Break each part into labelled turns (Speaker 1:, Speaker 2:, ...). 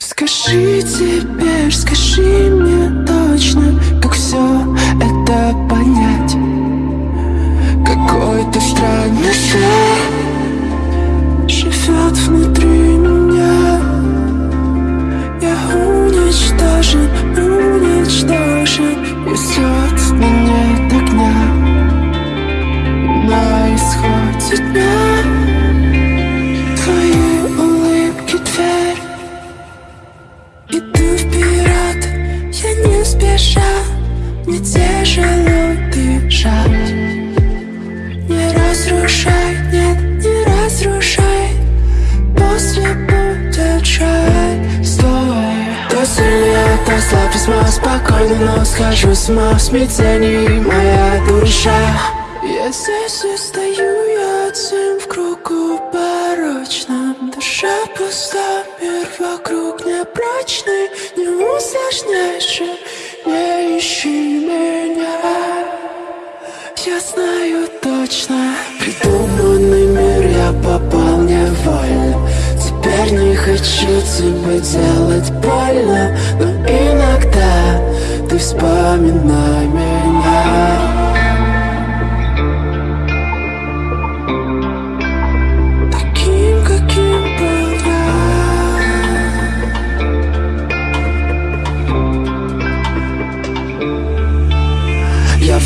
Speaker 1: Скажи теперь, скажи мне точно, как все это понять. Какой-то странный свет живет внутри меня. Я уничтожен, уничтожен все меня нет огня На исходе дня тяжело дышать Не разрушай, нет, не разрушай После будет жаль Стой То сильнее, то слаб весьма спокойно Но схожу с ума в смятении. Моя душа. Я здесь и стою, я один в кругу порочном. Душа пуста, мир вокруг непрочный. Не усложняй точно. Придуманный мир я попал невольно Теперь не хочу тебе делать больно. Но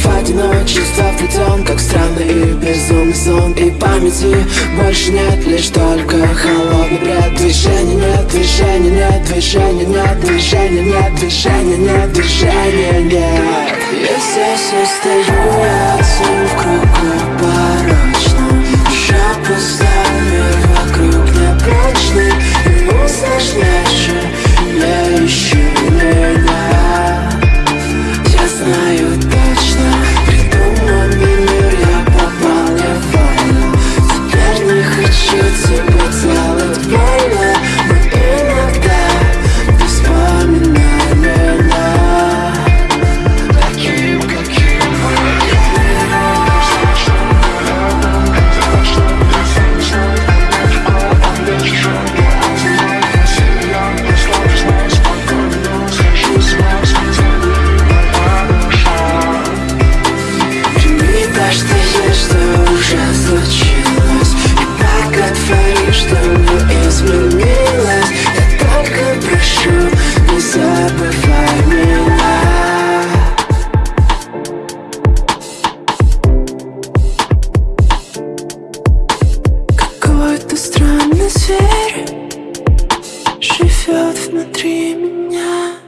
Speaker 1: в одиночество вплетен, как странный и безумный сон. И памяти больше нет, лишь только холодный бред. Движения нет, движения нет, движения нет, движения нет, движения нет, движения нет. Я и стою, я не забывай меня Какой-то странный зверь Живет внутри меня